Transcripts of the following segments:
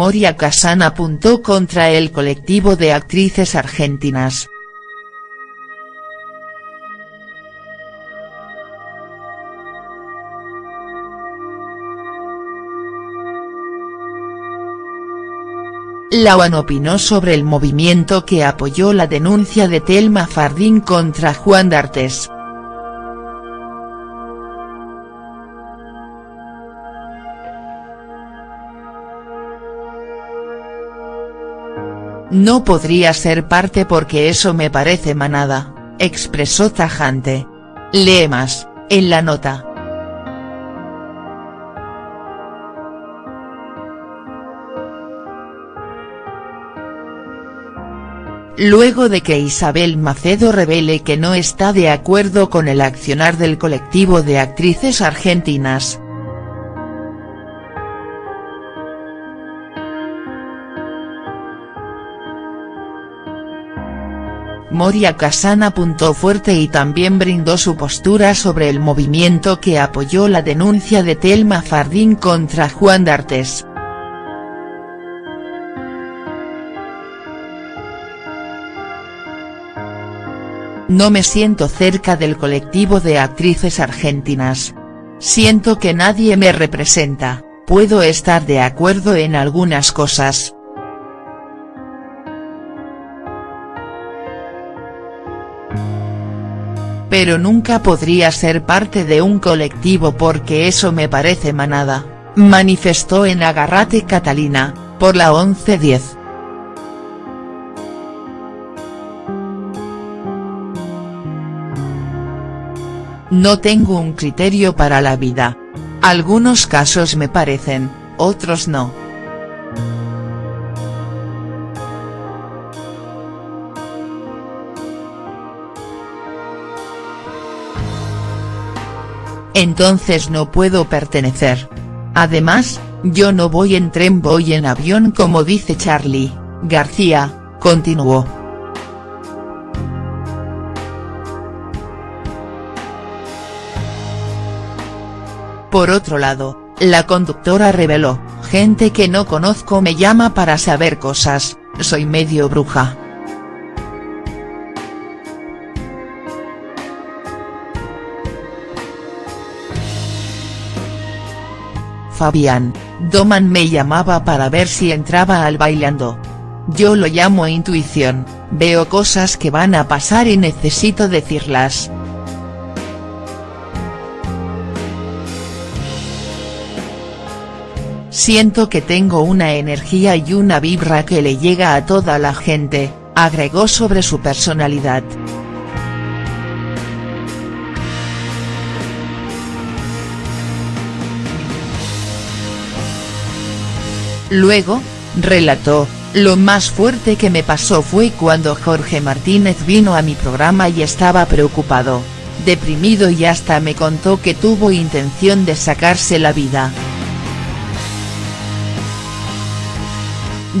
Moria Casán apuntó contra el colectivo de actrices argentinas. La OAN opinó sobre el movimiento que apoyó la denuncia de Telma Fardín contra Juan D'Artes. No podría ser parte porque eso me parece manada, expresó tajante. Lee más, en la nota. luego de que Isabel Macedo revele que no está de acuerdo con el accionar del colectivo de actrices argentinas. Moria Casán apuntó fuerte y también brindó su postura sobre el movimiento que apoyó la denuncia de Telma Fardín contra Juan D'Artes. No me siento cerca del colectivo de actrices argentinas. Siento que nadie me representa, puedo estar de acuerdo en algunas cosas. Pero nunca podría ser parte de un colectivo porque eso me parece manada, manifestó en Agarrate Catalina, por la 1110. No tengo un criterio para la vida. Algunos casos me parecen, otros no. Entonces no puedo pertenecer. Además, yo no voy en tren voy en avión como dice Charlie, García, continuó. Por otro lado, la conductora reveló, gente que no conozco me llama para saber cosas, soy medio bruja. Fabián, Doman me llamaba para ver si entraba al bailando. Yo lo llamo intuición, veo cosas que van a pasar y necesito decirlas. Siento que tengo una energía y una vibra que le llega a toda la gente, agregó sobre su personalidad. Luego, relató, lo más fuerte que me pasó fue cuando Jorge Martínez vino a mi programa y estaba preocupado, deprimido y hasta me contó que tuvo intención de sacarse la vida.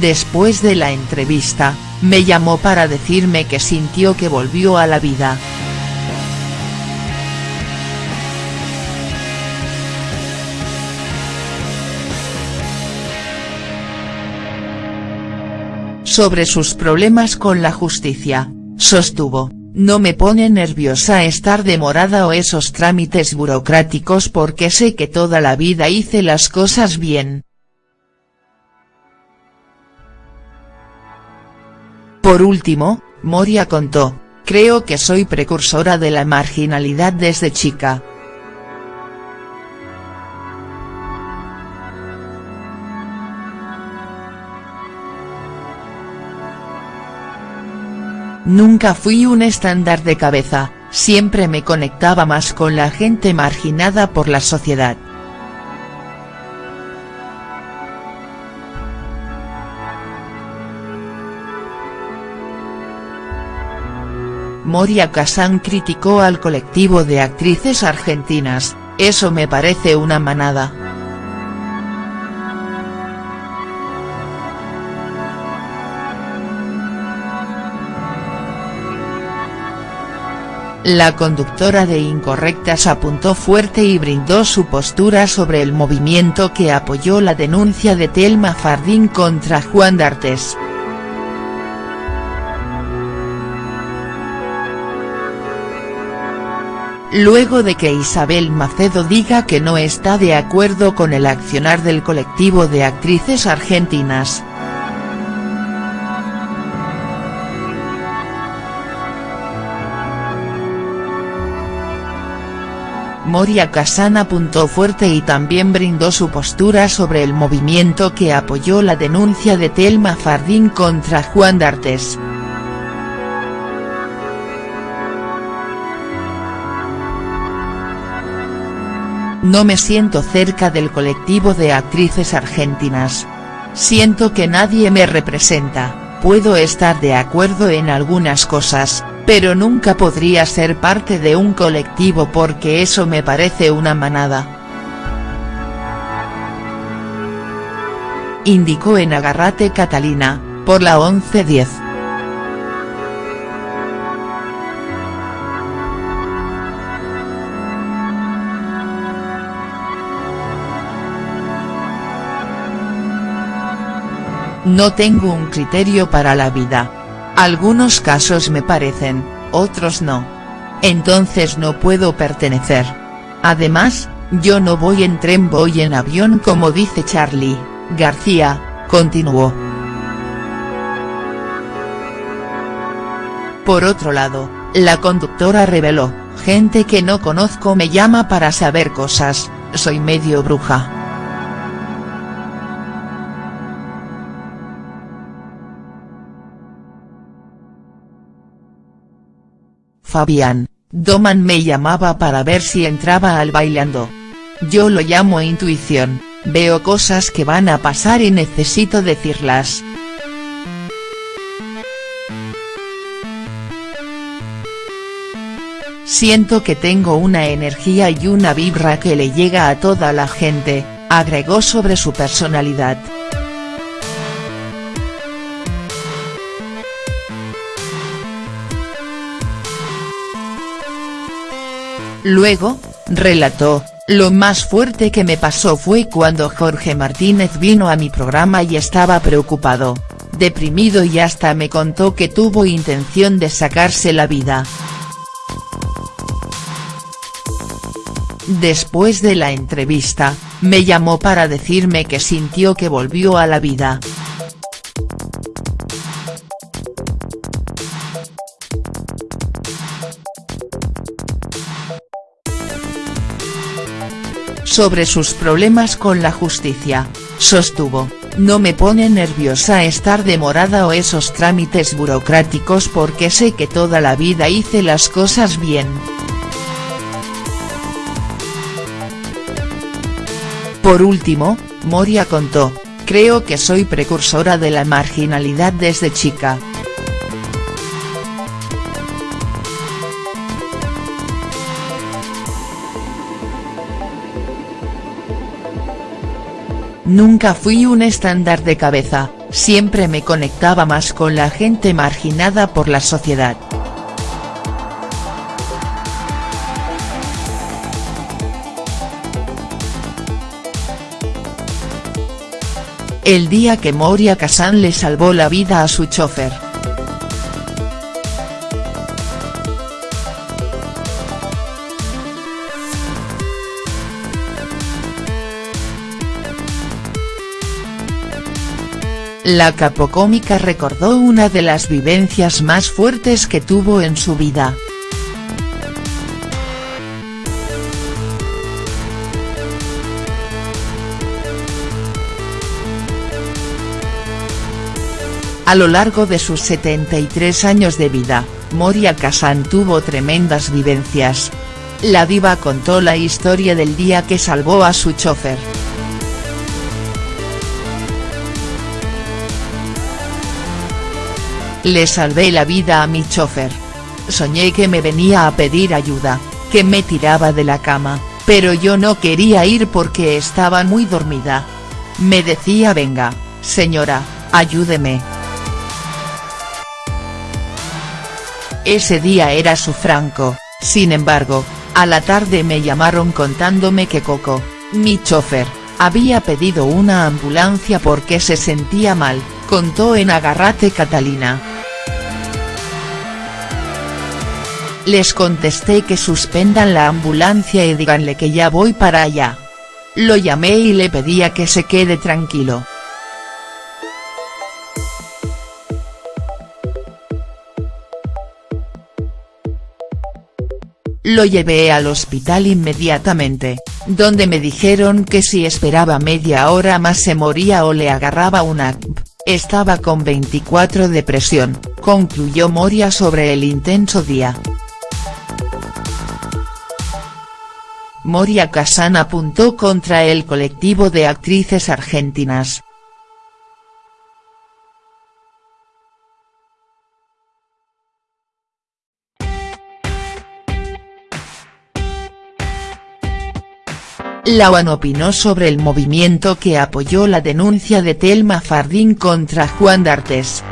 Después de la entrevista, me llamó para decirme que sintió que volvió a la vida. Sobre sus problemas con la justicia, sostuvo, no me pone nerviosa estar demorada o esos trámites burocráticos porque sé que toda la vida hice las cosas bien, Por último, Moria contó, creo que soy precursora de la marginalidad desde chica. Nunca fui un estándar de cabeza, siempre me conectaba más con la gente marginada por la sociedad. Moria Kazan criticó al colectivo de actrices argentinas, eso me parece una manada. La conductora de Incorrectas apuntó fuerte y brindó su postura sobre el movimiento que apoyó la denuncia de Telma Fardín contra Juan D'Artes. Luego de que Isabel Macedo diga que no está de acuerdo con el accionar del colectivo de actrices argentinas, Moria Kazan apuntó fuerte y también brindó su postura sobre el movimiento que apoyó la denuncia de Telma Fardín contra Juan D'Artes. No me siento cerca del colectivo de actrices argentinas. Siento que nadie me representa, puedo estar de acuerdo en algunas cosas, pero nunca podría ser parte de un colectivo porque eso me parece una manada. Indicó en Agarrate Catalina, por la 1110. No tengo un criterio para la vida algunos casos me parecen, otros no. Entonces no puedo pertenecer. Además, yo no voy en tren voy en avión como dice Charlie, García, continuó. Por otro lado, la conductora reveló, gente que no conozco me llama para saber cosas, soy medio bruja. Fabián, Doman me llamaba para ver si entraba al bailando. Yo lo llamo intuición, veo cosas que van a pasar y necesito decirlas. Siento que tengo una energía y una vibra que le llega a toda la gente, agregó sobre su personalidad. Luego, relató, lo más fuerte que me pasó fue cuando Jorge Martínez vino a mi programa y estaba preocupado, deprimido y hasta me contó que tuvo intención de sacarse la vida. Después de la entrevista, me llamó para decirme que sintió que volvió a la vida. Sobre sus problemas con la justicia, sostuvo, no me pone nerviosa estar demorada o esos trámites burocráticos porque sé que toda la vida hice las cosas bien. Por último, Moria contó, creo que soy precursora de la marginalidad desde chica. Nunca fui un estándar de cabeza, siempre me conectaba más con la gente marginada por la sociedad. El día que Moria Kazan le salvó la vida a su chofer. La capocómica recordó una de las vivencias más fuertes que tuvo en su vida. A lo largo de sus 73 años de vida, Moria Kazan tuvo tremendas vivencias. La diva contó la historia del día que salvó a su chofer. Le salvé la vida a mi chofer. Soñé que me venía a pedir ayuda, que me tiraba de la cama, pero yo no quería ir porque estaba muy dormida. Me decía venga, señora, ayúdeme. Ese día era su franco, Sin embargo, a la tarde me llamaron contándome que Coco, mi chofer, había pedido una ambulancia porque se sentía mal, contó en Agarrate Catalina. Les contesté que suspendan la ambulancia y díganle que ya voy para allá. Lo llamé y le pedía que se quede tranquilo. Lo llevé al hospital inmediatamente, donde me dijeron que si esperaba media hora más se moría o le agarraba una Estaba con 24 de presión, concluyó Moria sobre el intenso día. Moria Casán apuntó contra el colectivo de actrices argentinas. La opinó sobre el movimiento que apoyó la denuncia de Telma Fardín contra Juan D'Artes.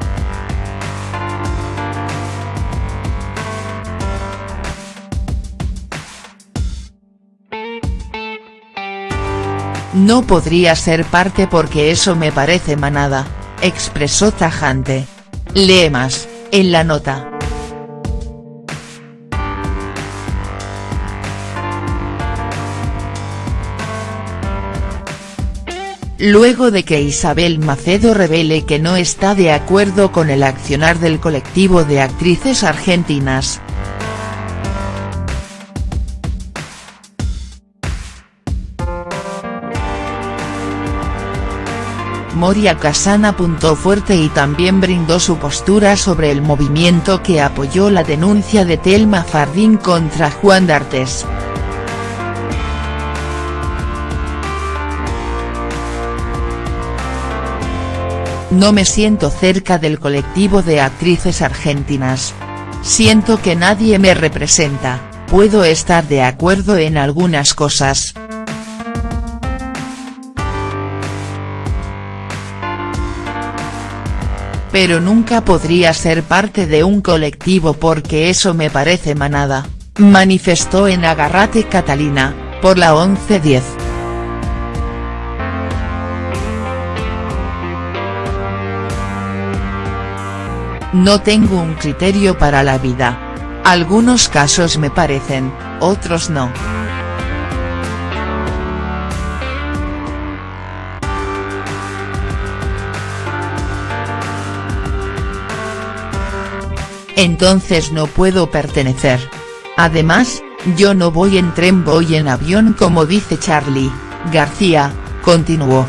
No podría ser parte porque eso me parece manada, expresó tajante. Lee más, en la nota. Luego de que Isabel Macedo revele que no está de acuerdo con el accionar del colectivo de actrices argentinas, Moria Casán apuntó fuerte y también brindó su postura sobre el movimiento que apoyó la denuncia de Telma Fardín contra Juan D'Artes. No me siento cerca del colectivo de actrices argentinas. Siento que nadie me representa, puedo estar de acuerdo en algunas cosas, pero nunca podría ser parte de un colectivo porque eso me parece manada, manifestó en Agarrate Catalina, por la 11-10. No tengo un criterio para la vida. Algunos casos me parecen, otros no. Entonces no puedo pertenecer. Además, yo no voy en tren voy en avión como dice Charlie, García, continuó.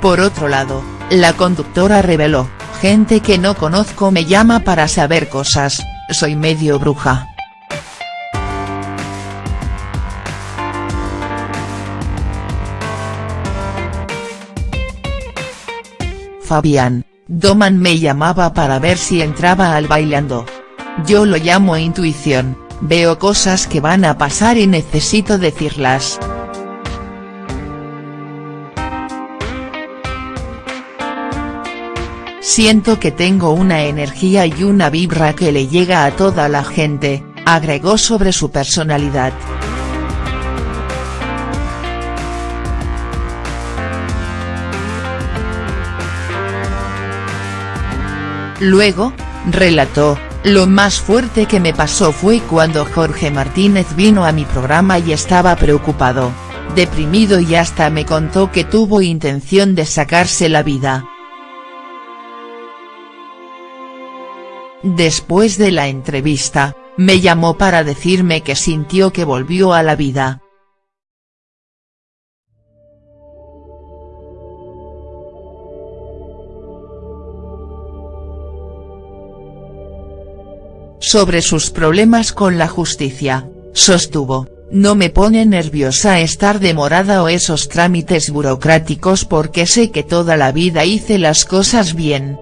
Por otro lado, la conductora reveló, gente que no conozco me llama para saber cosas, soy medio bruja. Fabián, Doman me llamaba para ver si entraba al bailando. Yo lo llamo intuición, veo cosas que van a pasar y necesito decirlas. Siento que tengo una energía y una vibra que le llega a toda la gente, agregó sobre su personalidad. Luego, relató, lo más fuerte que me pasó fue cuando Jorge Martínez vino a mi programa y estaba preocupado, deprimido y hasta me contó que tuvo intención de sacarse la vida. Después de la entrevista, me llamó para decirme que sintió que volvió a la vida, sobre sus problemas con la justicia, sostuvo, no me pone nerviosa estar demorada o esos trámites burocráticos porque sé que toda la vida hice las cosas bien.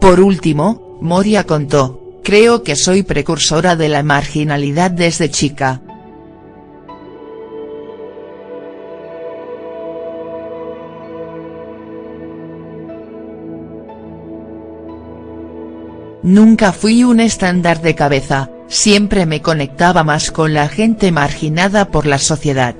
Por último, Moria contó, creo que soy precursora de la marginalidad desde chica, Nunca fui un estándar de cabeza, siempre me conectaba más con la gente marginada por la sociedad.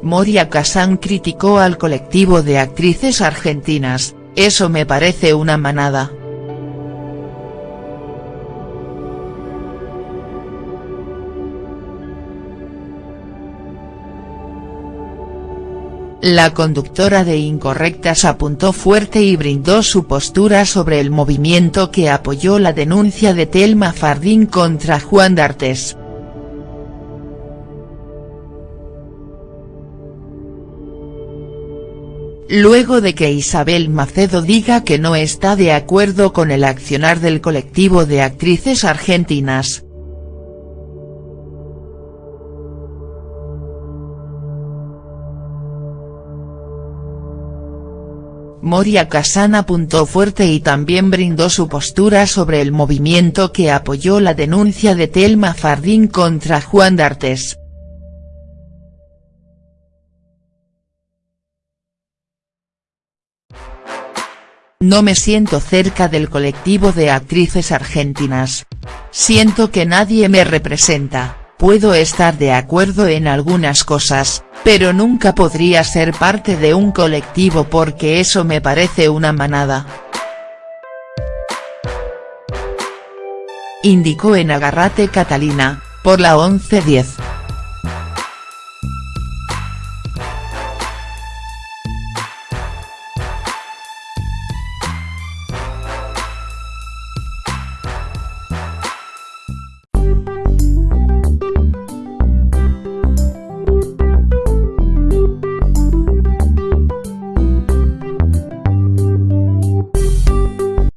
Moria Kazan criticó al colectivo de actrices argentinas, eso me parece una manada. La conductora de Incorrectas apuntó fuerte y brindó su postura sobre el movimiento que apoyó la denuncia de Telma Fardín contra Juan D'Artes. Luego de que Isabel Macedo diga que no está de acuerdo con el accionar del colectivo de actrices argentinas, Moria Kazan apuntó fuerte y también brindó su postura sobre el movimiento que apoyó la denuncia de Telma Fardín contra Juan D'Artes. No me siento cerca del colectivo de actrices argentinas. Siento que nadie me representa, puedo estar de acuerdo en algunas cosas, pero nunca podría ser parte de un colectivo porque eso me parece una manada. Indicó en Agarrate Catalina, por la 1110.